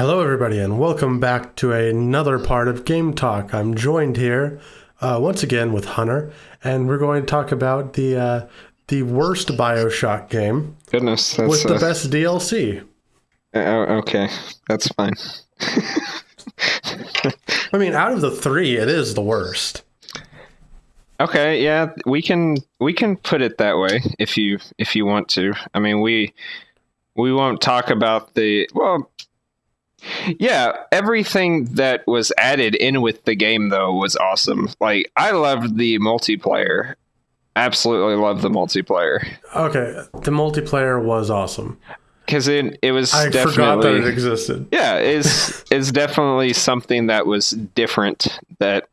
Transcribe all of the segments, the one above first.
Hello, everybody, and welcome back to another part of Game Talk. I'm joined here uh, once again with Hunter, and we're going to talk about the uh, the worst Bioshock game Goodness, that's with the uh, best DLC. uh, okay. That's fine. I mean, out of the three, it is the worst. Okay, yeah, we can we can put it that way if you if you want to. I mean, we we won't talk about the well. Yeah, everything that was added in with the game though was awesome. Like I loved the multiplayer. Absolutely loved the multiplayer Okay, the multiplayer was awesome. because it it was I definitely forgot that it existed. yeah is is definitely something that was different that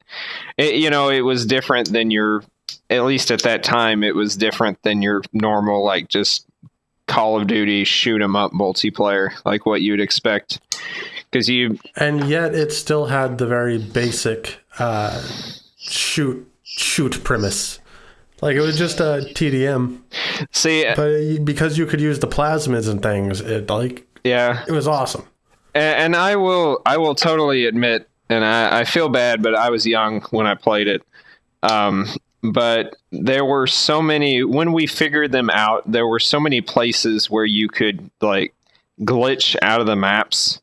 it, you know it was different than your at least at that time it was different than your normal like just call of duty shoot 'em up multiplayer like what you'd expect because you And yet, it still had the very basic uh, shoot shoot premise. Like it was just a TDM, see but because you could use the plasmids and things, it like yeah it was awesome. A- and I will I will totally admit, and I, I feel bad, but I was young when I played it. Um, but there were so many when we figured them out. There were so many places where you could like glitch out of the maps,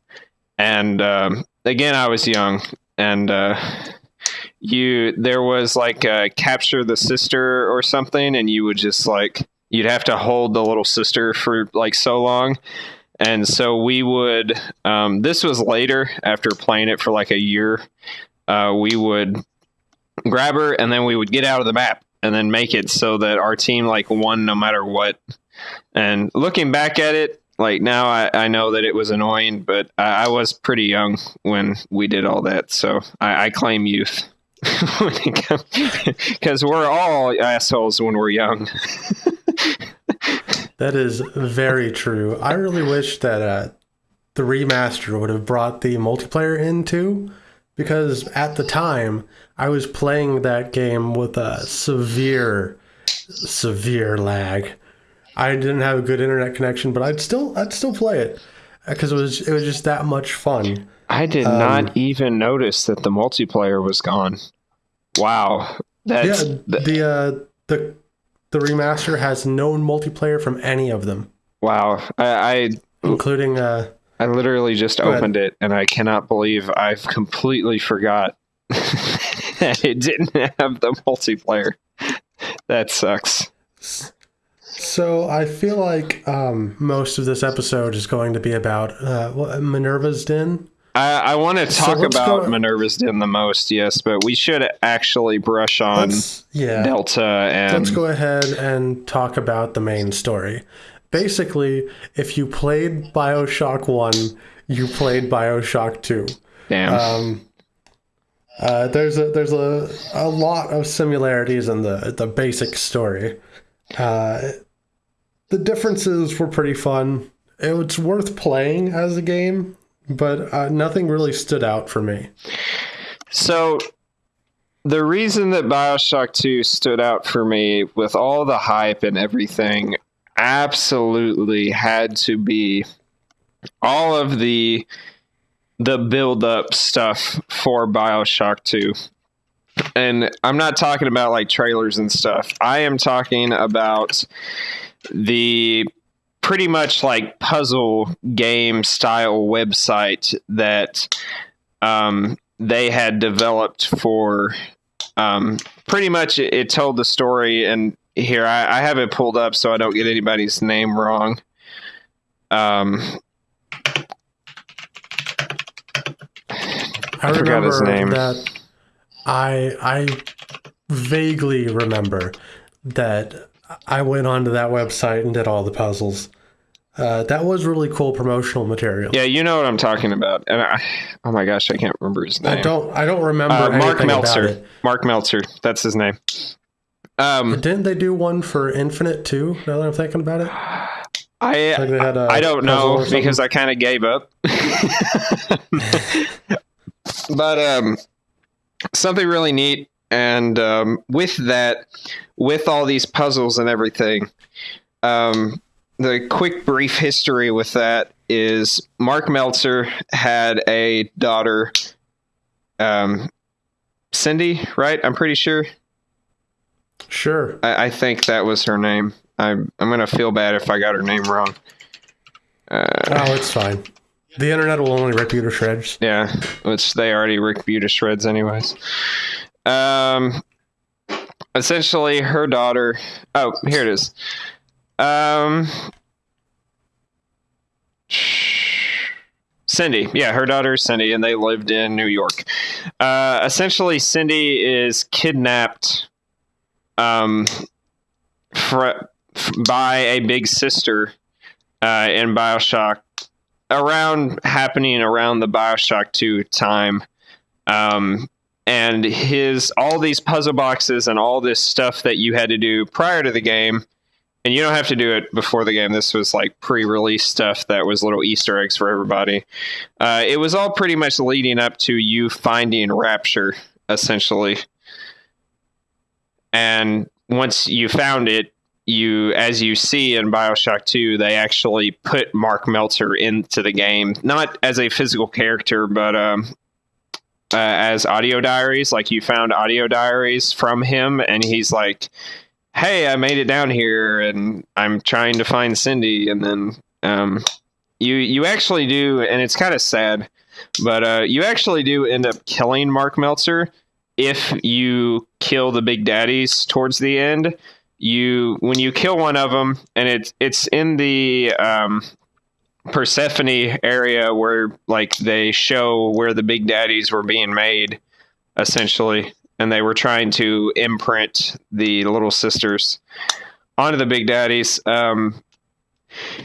and um, again, I was young, and uh, you there was like uh, capture the sister or something, and you would just like you'd have to hold the little sister for like so long and so we would um, this was later after playing it for like a year uh, we would grab her and then we would get out of the map and then make it so that our team like won no matter what. And looking back at it like now i, I know that it was annoying but I, I was pretty young when we did all that. So i, I claim youth. Because we're all assholes when we're young. That is very true. I really wish that uh, the remaster would have brought the multiplayer in too, because at the time I was playing that game with a severe, severe lag. I didn't have a good internet connection, but I'd still I'd still play it because it was it was just that much fun. I did Um, not even notice that the multiplayer was gone. Wow. That's yeah, th- the uh, the the remaster has no multiplayer from any of them, wow. I, including uh, I I literally just Go ahead. opened it and I cannot believe I've completely forgot that it didn't have the multiplayer. That sucks. So I feel like um, most of this episode is going to be about uh, Minerva's Den. I, I want to talk let's about Minerva's Den the most, yes, but we should actually brush on yeah, Delta and let's go ahead and talk about the main story. Basically, if you played Bioshock One, you played Bioshock Two. damn. Um, uh, there's a there's a, a lot of similarities in the the basic story. Uh, the differences were pretty fun. It was worth playing as a game, but uh, nothing really stood out for me. So the reason that BioShock 2 stood out for me with all the hype and everything absolutely had to be all of the the build up stuff for BioShock 2. And I'm not talking about like trailers and stuff. I am talking about the pretty much like puzzle game style website that um, they had developed for um, pretty much it, it told the story and here I, I have it pulled up so i don't get anybody's name wrong um, I, forgot remember his name. that I I vaguely remember that I went onto that website and did all the puzzles. Uh, that was really cool promotional material. yeah you know what i'm talking about and I, oh my gosh i can't remember his name I don't I don't remember uh, mark meltzer mark meltzer that's his name um, Didn't they do one for Infinite too? Now that I'm thinking about it, I like they had a I don't know because I kind of gave up. but um, something really neat, and um, with that, with all these puzzles and everything, um, the quick brief history with that is Mark Meltzer had a daughter, um, Cindy, right? I'm pretty sure. Sure. I, I think that was her name. I'm I'm gonna feel bad if I got her name wrong. Uh, Oh, it's fine. The internet will only rip you to shreds. yeah, which they already ripped you to shreds, anyways. Um, essentially, her daughter. Oh, here it is. Um, Cindy, yeah, her daughter Cindy, and they lived in New York. Uh, essentially, Cindy is kidnapped um, fr- f- by a big sister uh, in Bioshock, around happening around the Bioshock 2 time. Um, and his all these puzzle boxes and all this stuff that you had to do prior to the game and you don't have to do it before the game. This was like pre-release stuff that was little Easter eggs for everybody. Uh, it was all pretty much leading up to you finding Rapture, essentially. And once you found it, you, as you see in Bioshock 2, they actually put Mark Meltzer into the game, not as a physical character, but um, uh, as audio diaries. Like you found audio diaries from him, and he's like, hey, I made it down here and I'm trying to find Cindy. And then um, you you actually do, and it's kind of sad, but uh, you actually do end up killing Mark Meltzer if you kill the big daddies towards the end. You when you kill one of them, and it's it's in the um, Persephone area where like they show where the big daddies were being made, essentially and they were trying to imprint the little sisters onto the big daddies. Um,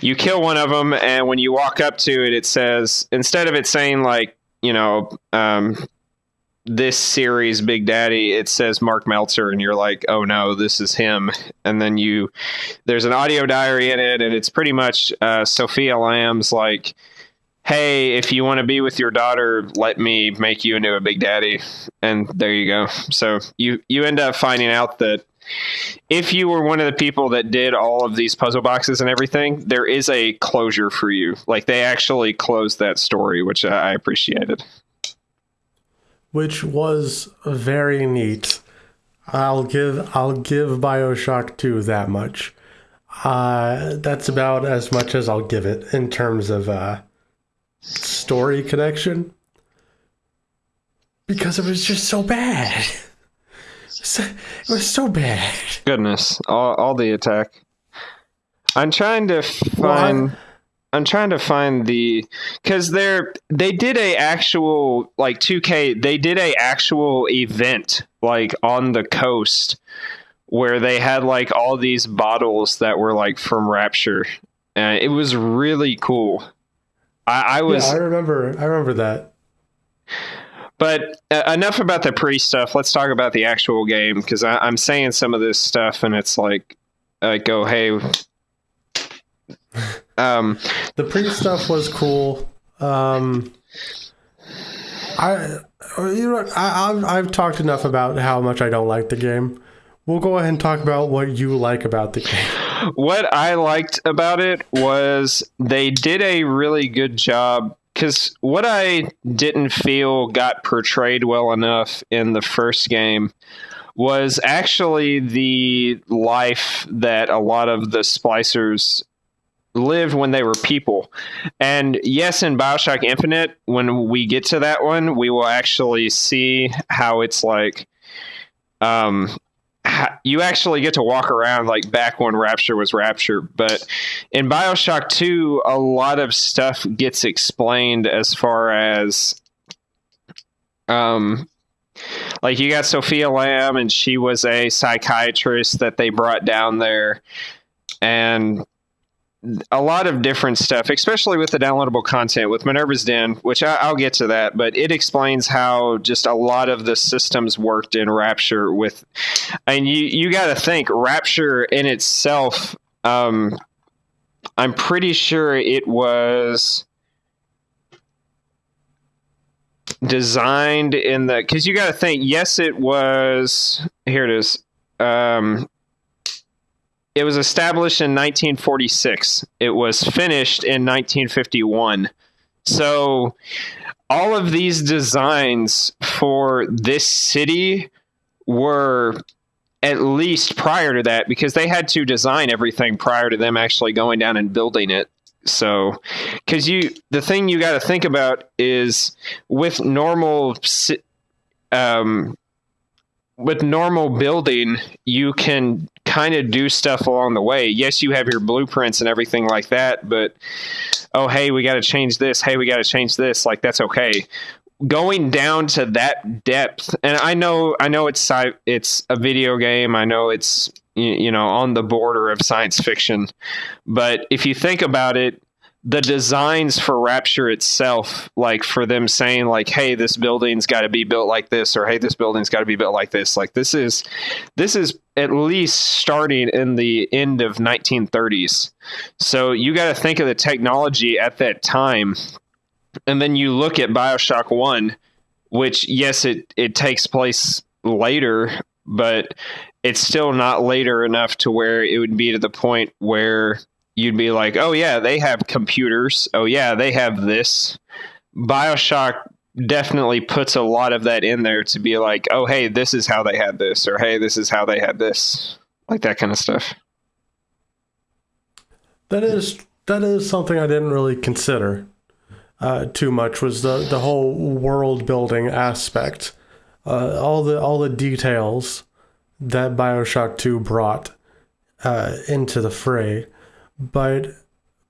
you kill one of them, and when you walk up to it, it says instead of it saying like you know um, this series Big Daddy, it says Mark Meltzer, and you're like, oh no, this is him. And then you there's an audio diary in it, and it's pretty much uh, Sophia Lamb's like hey, if you want to be with your daughter, let me make you into a big daddy. And there you go. So you you end up finding out that if you were one of the people that did all of these puzzle boxes and everything, there is a closure for you. Like they actually closed that story, which I appreciated. Which was very neat. I'll give I'll give BioShock 2 that much. Uh, that's about as much as I'll give it in terms of uh, story connection because it was just so bad. So, it was so bad. Goodness, all, all the attack. I'm trying to find. I'm trying to find the because they're they did a actual like 2K. They did a actual event like on the coast where they had like all these bottles that were like from Rapture. and it was really cool. I, I was. Yeah, I remember. I remember that. But uh, enough about the pre stuff. Let's talk about the actual game because I'm saying some of this stuff and it's like, like, oh hey. Um, the pre stuff was cool. Um, I, you know, I, I've, I've talked enough about how much I don't like the game. We'll go ahead and talk about what you like about the game. What I liked about it was they did a really good job because what I didn't feel got portrayed well enough in the first game was actually the life that a lot of the splicers lived when they were people. And yes, in Bioshock Infinite, when we get to that one, we will actually see how it's like um you actually get to walk around like back when Rapture was Rapture. But in Bioshock 2, a lot of stuff gets explained as far as um like you got Sophia Lamb and she was a psychiatrist that they brought down there and a lot of different stuff, especially with the downloadable content with Minerva's Den, which I, will get to that, but it explains how just a lot of the systems worked in Rapture with, and you, you got to think Rapture in itself, um, I'm pretty sure it was designed in the, cause you got to think, yes, it was, here it is. Um, it was established in 1946. It was finished in 1951. So all of these designs for this city were at least prior to that because they had to design everything prior to them actually going down and building it. So, because you, the thing you got to think about is with normal, um, with normal building, you can kind of do stuff along the way. Yes, you have your blueprints and everything like that, but oh, hey, we got to change this. Hey, we got to change this. Like that's okay going down to that depth and i know i know it's it's a video game i know it's you know on the border of science fiction but if you think about it the designs for rapture itself like for them saying like hey this building's got to be built like this or hey this building's got to be built like this like this is this is at least starting in the end of 1930s so you got to think of the technology at that time and then you look at Bioshock One, which yes, it it takes place later, but it's still not later enough to where it would be to the point where you'd be like, oh yeah, they have computers. Oh yeah, they have this. Bioshock definitely puts a lot of that in there to be like, oh hey, this is how they had this, or hey, this is how they had this, like that kind of stuff. That is that is something I didn't really consider uh, too much was the the whole world building aspect, uh, all the all the details that Bioshock Two brought uh, into the fray, but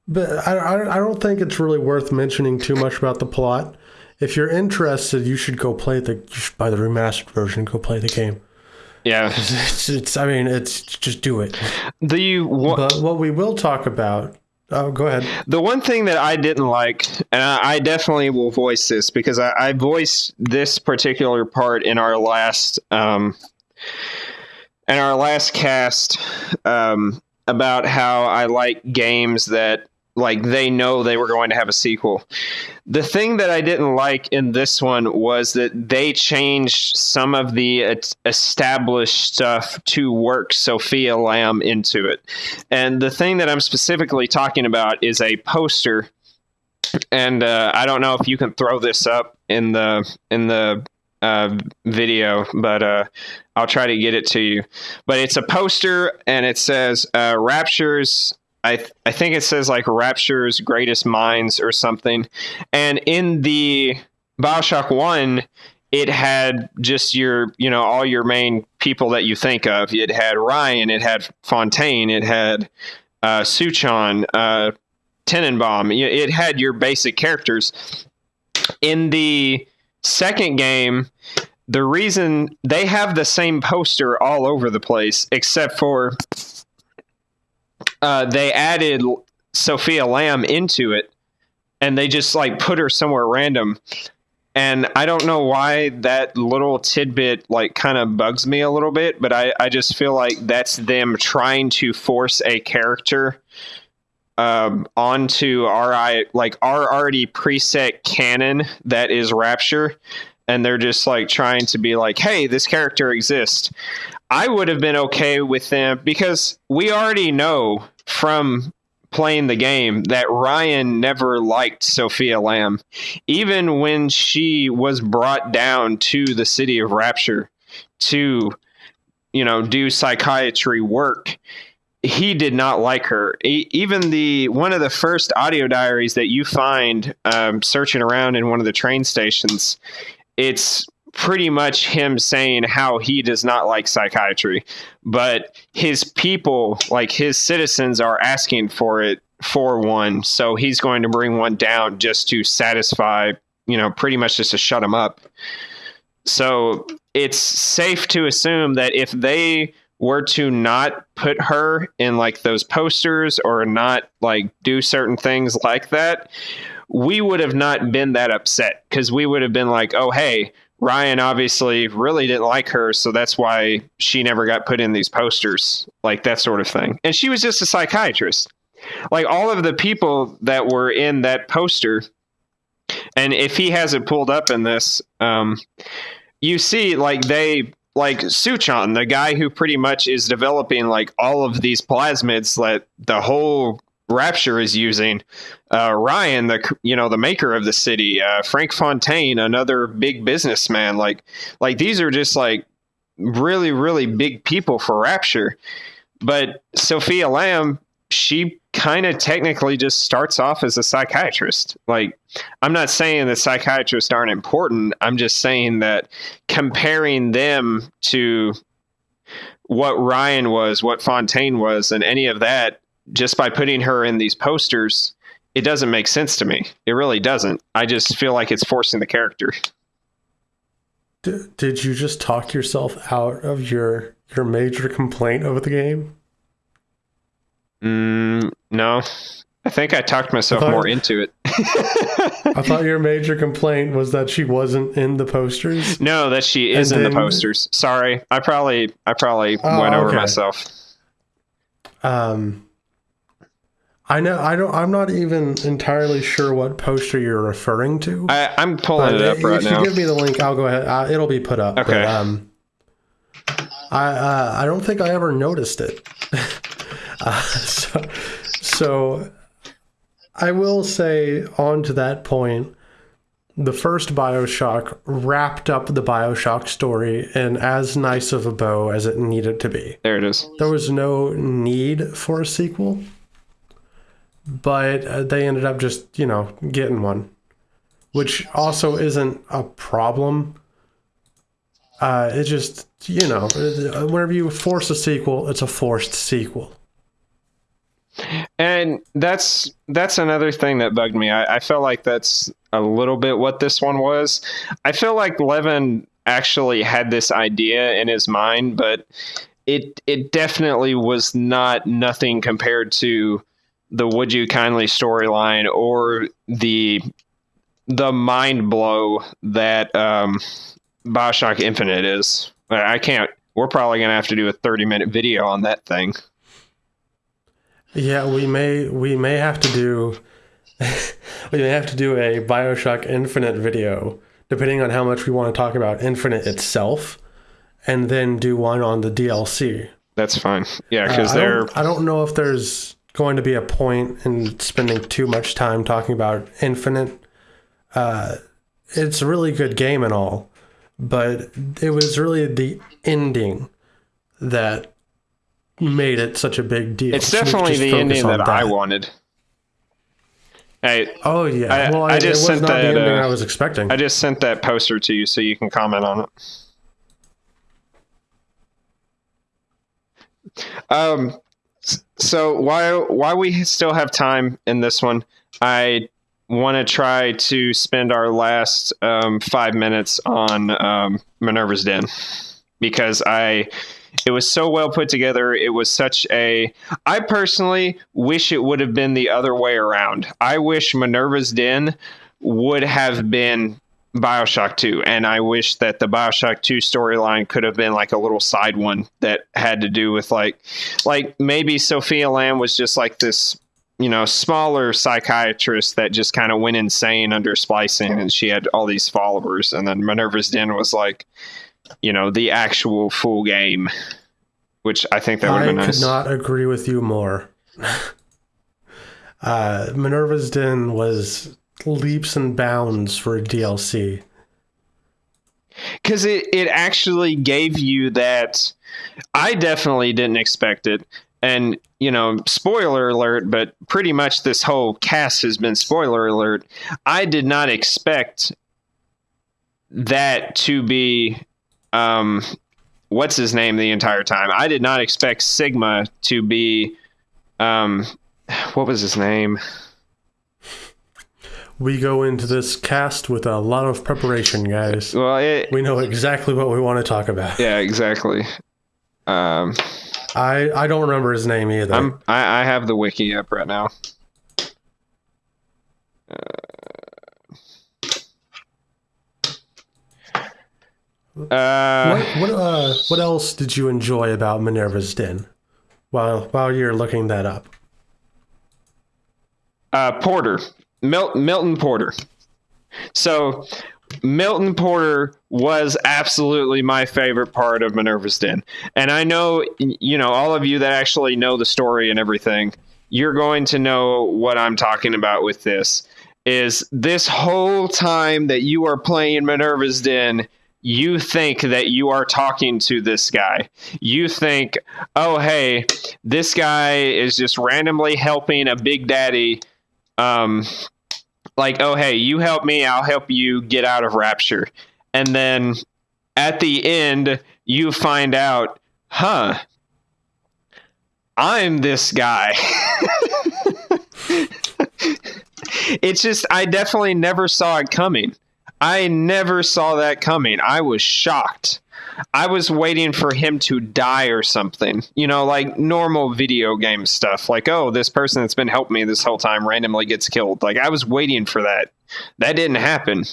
but I I don't think it's really worth mentioning too much about the plot. If you're interested, you should go play the you should buy the remastered version. Go play the game. Yeah, it's, it's I mean it's just do it. The what, but what we will talk about Oh, go ahead. The one thing that I didn't like, and I, I definitely will voice this because I, I, voiced this particular part in our last, um, in our last cast, um, about how I like games that like they know they were going to have a sequel. The thing that I didn't like in this one was that they changed some of the established stuff to work Sophia Lamb into it. And the thing that I'm specifically talking about is a poster and uh, I don't know if you can throw this up in the in the uh, video, but uh, I'll try to get it to you. But it's a poster, and it says uh, "Raptures I th- I think it says like Rapture's greatest minds or something. And in the Bioshock One, it had just your you know all your main people that you think of. It had Ryan, it had Fontaine, it had uh, Suchong, uh, Tenenbaum. It had your basic characters. In the second game, the reason they have the same poster all over the place, except for uh, they added Sophia Lamb into it, and they just like put her somewhere random. And I don't know why that little tidbit like kind of bugs me a little bit, but I, I just feel like that's them trying to force a character um, onto our like our already preset canon that is Rapture, and they're just like trying to be like, hey, this character exists. I would have been okay with them because we already know from playing the game that Ryan never liked Sophia Lamb. Even when she was brought down to the city of Rapture to, you know, do psychiatry work, he did not like her. even the one of the first audio diaries that you find um, searching around in one of the train stations, it's pretty much him saying how he does not like psychiatry, but his people, like his citizens, are asking for it for one. So he's going to bring one down just to satisfy, you know, pretty much just to shut him up. So it's safe to assume that if they were to not put her in like those posters or not like do certain things like that, we would have not been that upset because we would have been like, oh, hey, Ryan obviously really didn't like her, so that's why she never got put in these posters, like that sort of thing. And she was just a psychiatrist. Like all of the people that were in that poster, and if he has it pulled up in this, um, you see like they like Suchong, the guy who pretty much is developing like all of these plasmids that the whole Rapture is using. Uh, Ryan, the you know the maker of the city, uh, Frank Fontaine, another big businessman. Like like these are just like really really big people for Rapture. But Sophia Lamb, she kind of technically just starts off as a psychiatrist. Like, I'm not saying that psychiatrists aren't important. I'm just saying that comparing them to what Ryan was, what Fontaine was, and any of that, just by putting her in these posters, it doesn't make sense to me. It really doesn't. I just feel like it's forcing the character. D- did you just talk yourself out of your your major complaint of the game? Mm, no, I think I talked myself thought- more into it. I thought your major complaint was that she wasn't in the posters. no, that she is And in the posters. Sorry, I probably I probably Oh, went over okay. myself. Um, I know I don't. I'm not even entirely sure what poster you're referring to. I, I'm pulling it up right if right you give me the link, I'll go ahead. Uh, it'll be put up. Okay. But, um, I uh, I don't think I ever noticed it. uh, so, so I will say on to that point, the first Bioshock wrapped up the Bioshock story in as nice of a bow as it needed to be There it is. there was no need for a sequel, but uh, they ended up just, you know, getting one, which also isn't a problem. Uh, it just, you know, uh, whenever you force a sequel, it's a forced sequel. And that's that's another thing that bugged me. I, I felt like that's a little bit what this one was. I feel like Levine actually had this idea in his mind, but it it definitely was not nothing compared to the Would You Kindly storyline or the the mind blow that um, Bioshock Infinite is. I can't. We're probably gonna have to do a thirty minute video on that thing. Yeah, we may we may have to do we may have to do a BioShock Infinite video, depending on how much we want to talk about Infinite itself, and then do one on the DLC. That's fine. Yeah, Uh, because I, they're don't, I don't know if there's going to be a point in spending too much time talking about Infinite. Uh, it's a really good game and all, but it was really the ending that made it such a big deal. It's So we could definitely the ending on that, I wanted. Hey, Oh yeah. I- well, I I, just sent that, uh, I was expecting. I just sent that poster to you so you can comment on it. Um, so while while we still have time in this one, I want to try to spend our last um, five minutes on um, Minerva's Den because I it was so well put together. It was such a. I personally wish it would have been the other way around. I wish Minerva's Den would have been Bioshock 2. And I wish that the Bioshock 2 storyline could have been like a little side one that had to do with like, like maybe Sophia Lamb was just like this, you know, smaller psychiatrist that just kind of went insane under splicing and she had all these followers. And then Minerva's Den was like, you know, the actual full game, which I think that would have been i could not agree with you more. uh, Minerva's Den was leaps and bounds for a DLC. because it, it actually gave you that i definitely didn't expect it and you know spoiler alert but pretty much this whole cast has been spoiler alert i did not expect that to be um what's his name the entire time i did not expect sigma to be um what was his name We go into this cast with a lot of preparation, guys. well it, We know exactly what we want to talk about. yeah exactly um I, I don't remember his name either. I'm I, I have the wiki up right now. Uh, what what uh what else did you enjoy about Minerva's Den? While while you're looking that up. uh, Porter, Mil- Milton Porter. So Milton Porter was absolutely my favorite part of Minerva's Den. And I know, you know, all of you that actually know the story and everything, you're going to know what I'm talking about with this. Is this whole time that you are playing Minerva's Den, you think that you are talking to this guy. You think, oh, hey, this guy is just randomly helping a big daddy. Um, like, oh, hey, you help me, I'll help you get out of Rapture. And then at the end, you find out, huh, I'm this guy. it's just, I definitely never saw it coming. I never saw that coming. I was shocked. I was waiting for him to die or something. You know, like normal video game stuff. Like, oh, this person that's been helping me this whole time randomly gets killed. Like, I was waiting for that. That didn't happen.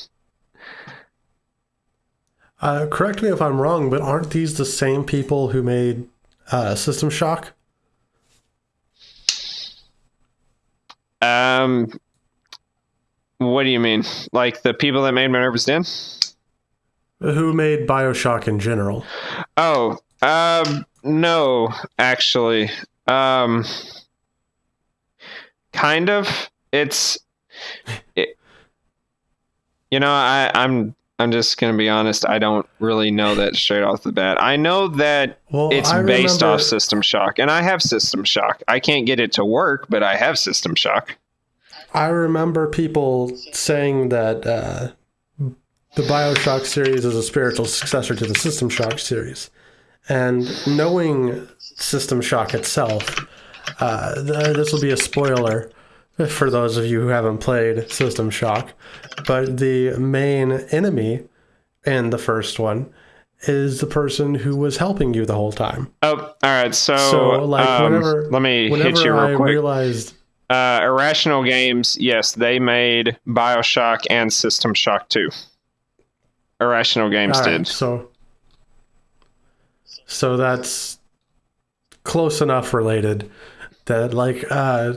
Uh, correct me if I'm wrong, but aren't these the same people who made uh, System Shock? Um, what do you mean? Like the people that made Minerva's Den? Who made Bioshock in general? Oh, um, no, actually, um, kind of. It's, it, you know, I, I'm I'm just gonna be honest. I don't really know that straight off the bat. I know that well, it's I based remember... off System Shock, and I have System Shock. I can't get it to work, but I have System Shock. I remember people saying that uh, the Bioshock series is a spiritual successor to the System Shock series, and knowing System Shock itself, uh, this will be a spoiler for those of you who haven't played System Shock, but the main enemy in the first one is the person who was helping you the whole time. Oh, all right. So, so like, um, whenever, let me hit you real I quick. realized uh, Irrational Games, yes, they made Bioshock and System Shock 2. Irrational Games right, did. So, so that's close enough related that, like, uh,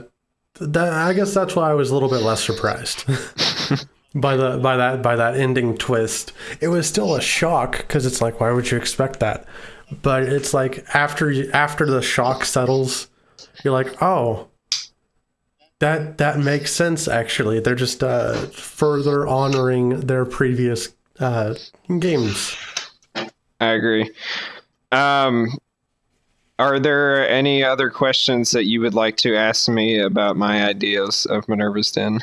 that I guess that's why I was a little bit less surprised by the by that by that ending twist. It was still a shock because it's like, why would you expect that? But it's like after after the shock settles, you're like, oh, that that makes sense. Actually, they're just uh, further honoring their previous uh, games. I agree. Um, are there any other questions that you would like to ask me about my ideas of Minerva's Den?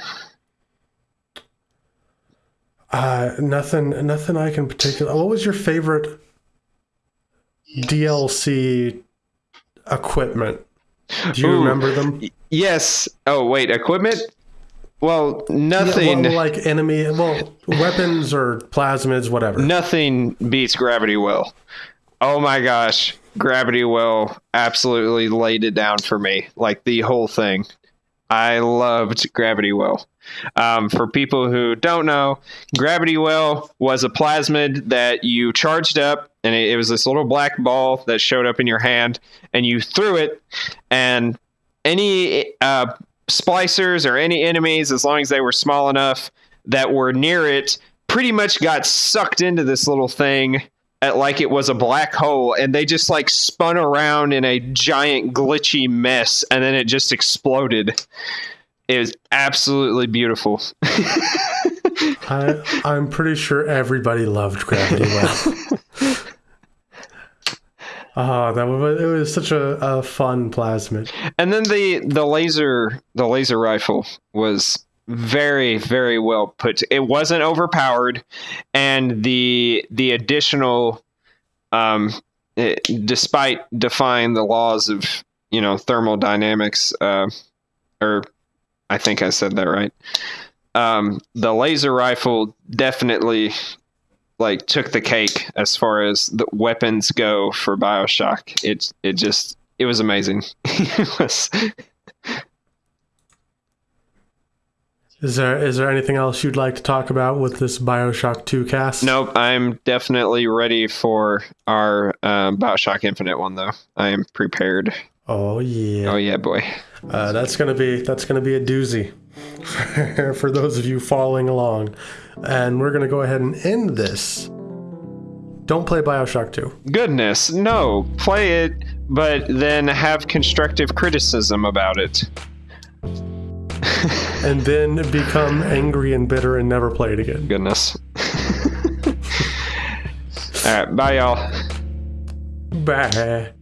Uh, nothing. Nothing I can particular. What was your favorite DLC equipment? Do you Ooh, remember them? Yes. Oh, wait, equipment? Well, nothing. Yeah, well, like enemy, well, weapons or plasmids, whatever. Nothing beats Gravity Well. Oh my gosh, Gravity Well absolutely laid it down for me. Like the whole thing. I loved Gravity Well. Um, for people who don't know, Gravity Well was a plasmid that you charged up, and it, it was this little black ball that showed up in your hand, and you threw it, and any uh, splicers or any enemies, as long as they were small enough that were near it, pretty much got sucked into this little thing at like it was a black hole and they just like spun around in a giant glitchy mess and then it just exploded. It was absolutely beautiful I, i'm pretty sure everybody loved gravity well Oh, that was it was such a, a fun plasmid. And then the the laser the laser rifle was very very well put. It wasn't overpowered, and the the additional, um, it, despite defying the laws of you know thermodynamics, uh, or I think I said that right. Um, the laser rifle definitely like took the cake as far as the weapons go for Bioshock. It it just it was amazing. it was. Is there is there anything else you'd like to talk about with this Bioshock Two cast? Nope, I'm definitely ready for our um, Bioshock Infinite one though. I am prepared. Oh yeah. Oh yeah, boy. Uh, that's gonna be that's gonna be a doozy for those of you following along. And we're going to go ahead and end this. Don't play Bioshock 2. Goodness, no. Play it, but then have constructive criticism about it. and then become angry and bitter and never play it again. Goodness. All right, bye, y'all. Bye.